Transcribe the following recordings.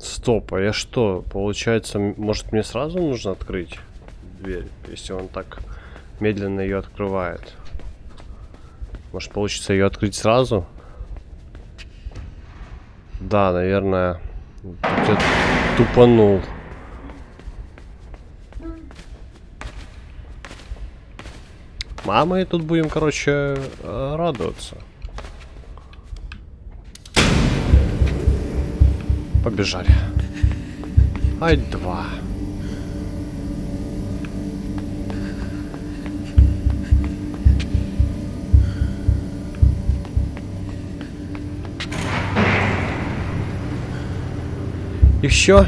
Стоп, а я что? Получается, может мне сразу нужно открыть дверь, если он так медленно ее открывает? Может получится ее открыть сразу? Да, наверное, я тупанул. А мы тут будем, короче, э, радоваться. Побежали. Ай, два. И все.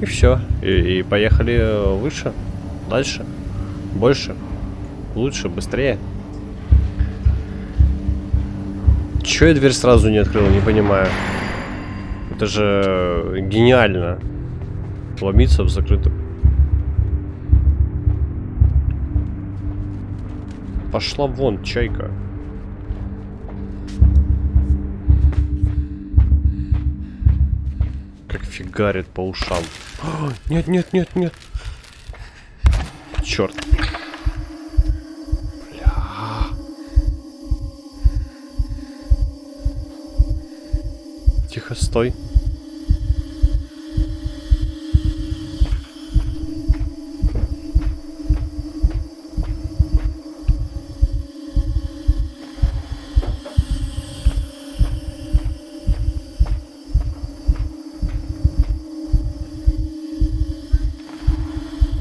И все. И, и поехали выше. Дальше. Больше. Лучше, быстрее. Че я дверь сразу не открыл, не понимаю. Это же гениально. Ломиться в закрытую. Пошла вон, чайка. Как фигарит по ушам. А, Нет, нет, нет, нет. Черт. Тихо, стой.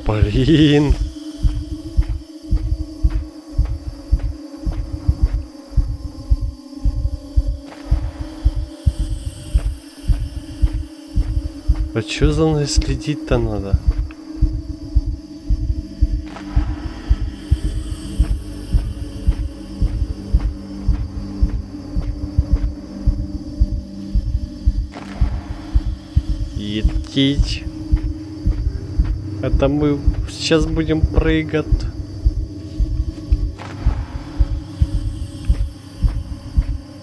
Блин. А чё за мной следить-то надо? Етить. Это мы сейчас будем прыгать.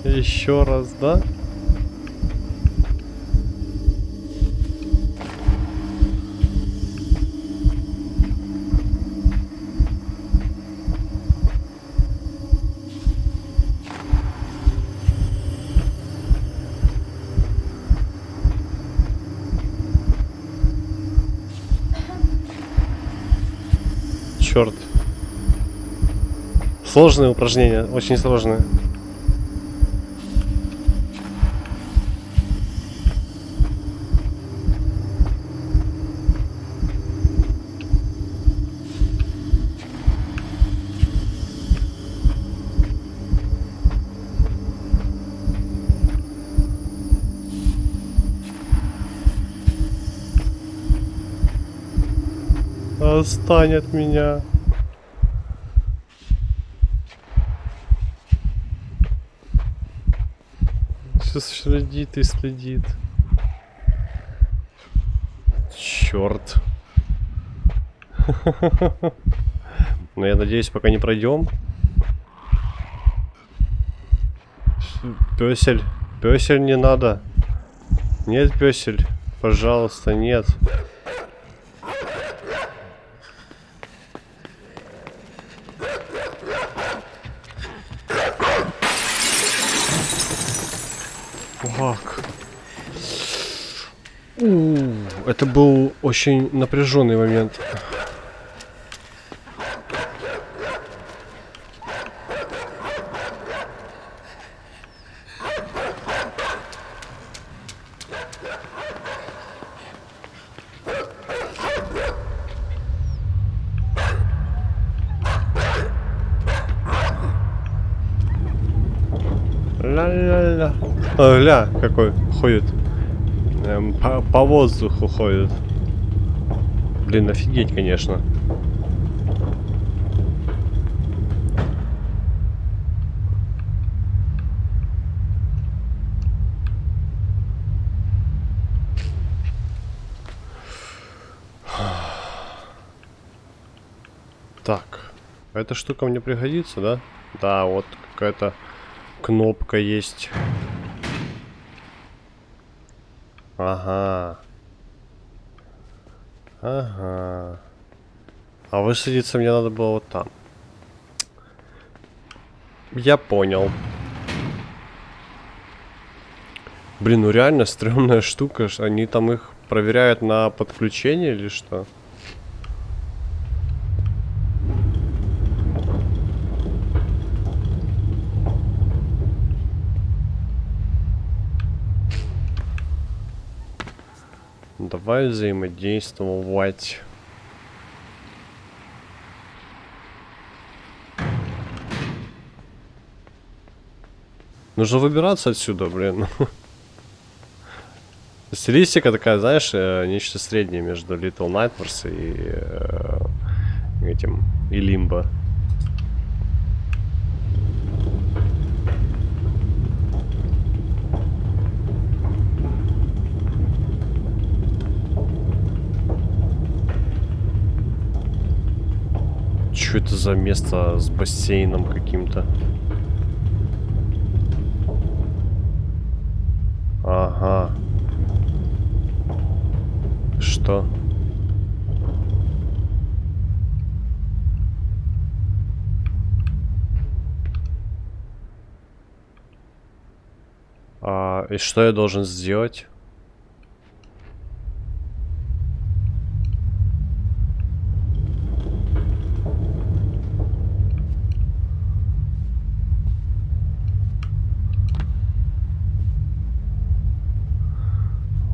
Еще раз, да? Черт. Сложное упражнение, очень сложное. Отстань от меня. Все следит и следит. Черт. Но я надеюсь, пока не пройдем. Песель. Песель не надо. Нет, песель. Пожалуйста, нет. У, Это был очень напряженный момент. Ля-ля-ля. А, Ля, какой ходит. Эм, по, по воздуху ходит. Блин, офигеть, конечно. Так, эта штука мне пригодится, да? Да, вот какая-то кнопка есть. Ага. Ага. А высадиться мне надо было вот там. Я понял. Блин, ну реально стрёмная штука. Они там их проверяют на подключение или что? Давай взаимодействовать. Нужно выбираться отсюда, блин. Стилистика такая, знаешь, э, нечто среднее между Little Nightmares и э, этим, и Limbo. Что это за место с бассейном каким-то? Ага. Что? А, и что я должен сделать?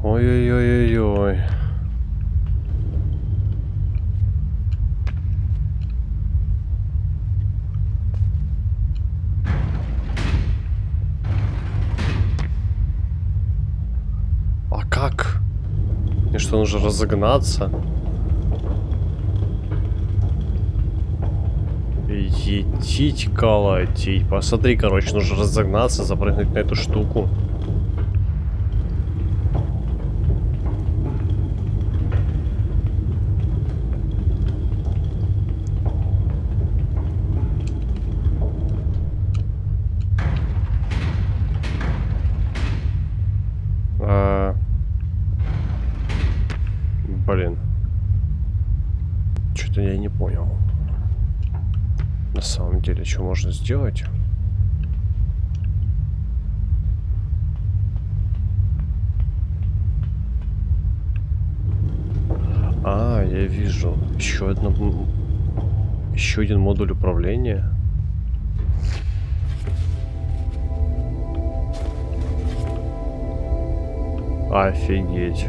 Ой-ой-ой-ой-ой. А как? Мне что, нужно разогнаться? Етить, колотить. Посмотри, короче, нужно разогнаться, запрыгнуть на эту штуку. А... Блин. Что-то я не понял. На самом деле, что можно сделать? А, я вижу. Еще одно... Еще один модуль управления. Офигеть.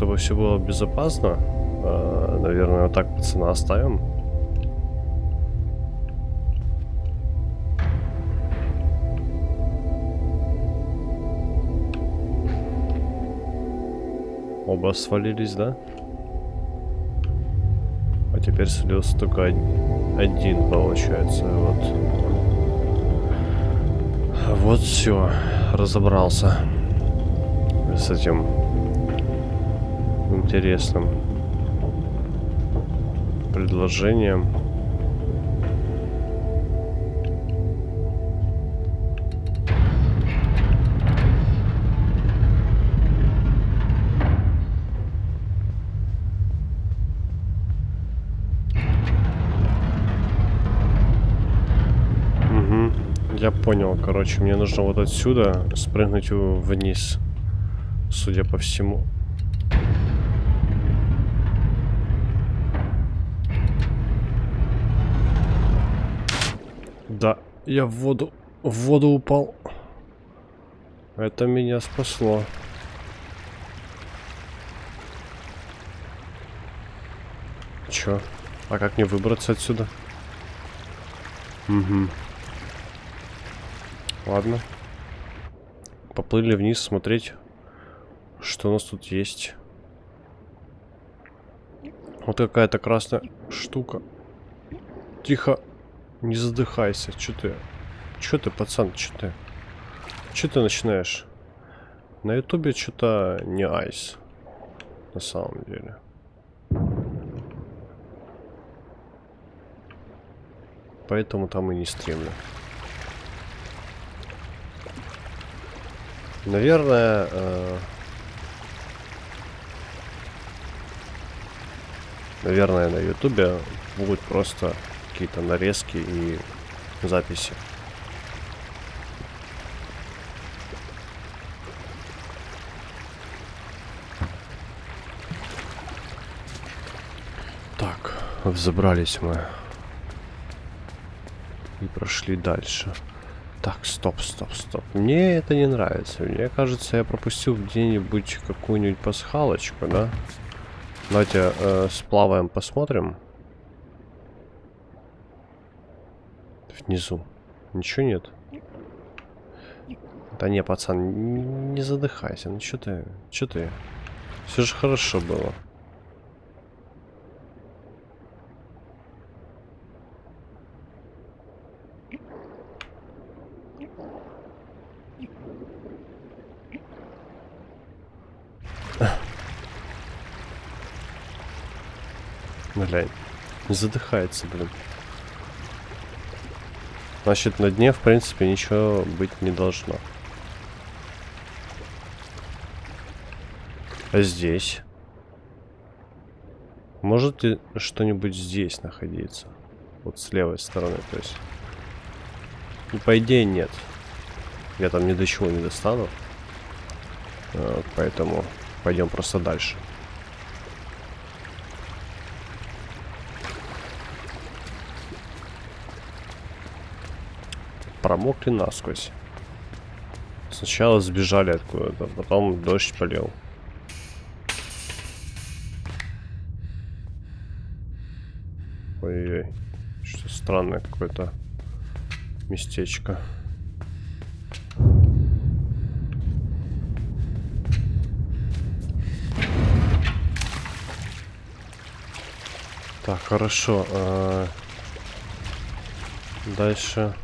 Чтобы все было безопасно, э, наверное, вот так пацана оставим. Оба свалились, да? А теперь слился только один, получается. Вот. Вот все. Разобрался. С этим интересным предложением. Я понял, короче, мне нужно вот отсюда спрыгнуть вниз, судя по всему. Да, я в воду, в воду упал. Это меня спасло. Чё? А как мне выбраться отсюда? Угу. Ладно. Поплыли вниз смотреть, что у нас тут есть. Вот какая-то красная штука. Тихо. Не задыхайся. Че ты? Че ты, пацан? Че ты? Че ты начинаешь? На ютубе что-то не айс. На самом деле. Поэтому там и не стримлю. Наверное... Э Наверное, на ютубе будут просто какие-то нарезки и записи. Так, взобрались мы. И прошли дальше. Так, стоп, стоп, стоп. Мне это не нравится. Мне кажется, я пропустил где-нибудь какую-нибудь пасхалочку, да? Давайте э, сплаваем, посмотрим. Внизу. Ничего нет? Да не, пацан, не, задыхайся. Ну что ты, что ты? Все же хорошо было. Глянь. Не задыхается, блин. Значит, на дне, в принципе, ничего быть не должно. А здесь? Может что-нибудь здесь находиться? Вот с левой стороны, то есть. Ну, по идее, нет. Я там ни до чего не достану. А, поэтому пойдем просто дальше. Промокли насквозь. Сначала сбежали откуда-то, потом дождь полил. Ой-ой, что странное какое-то местечко. Так, хорошо. А... Дальше.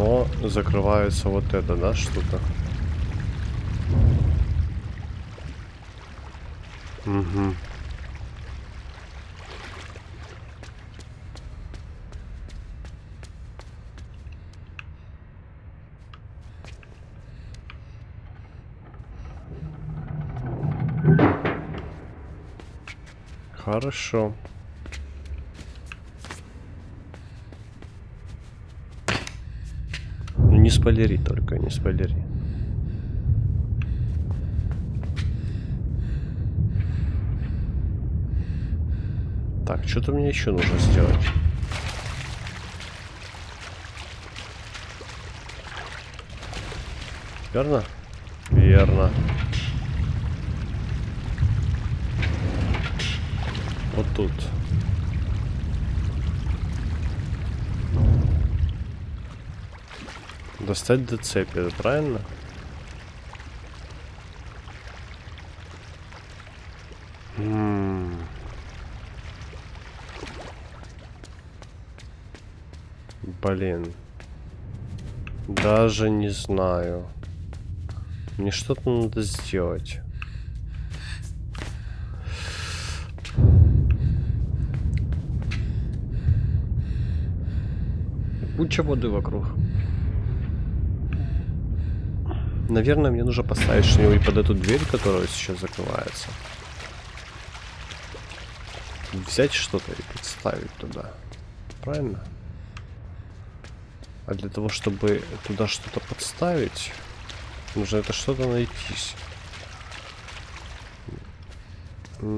Но закрывается вот это, да, что-то? Угу. Хорошо. Спойлери только, не спойлери. Так, что-то мне еще нужно сделать. Верно? Верно. Вот тут. Достать до цепи, правильно? Блин. Даже не знаю. Мне что-то надо сделать. Куча воды вокруг. Наверное, мне нужно поставить что-нибудь под эту дверь, которая сейчас закрывается. Взять что-то и подставить туда. Правильно? А для того, чтобы туда что-то подставить, нужно это что-то найтись.